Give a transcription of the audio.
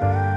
Bye.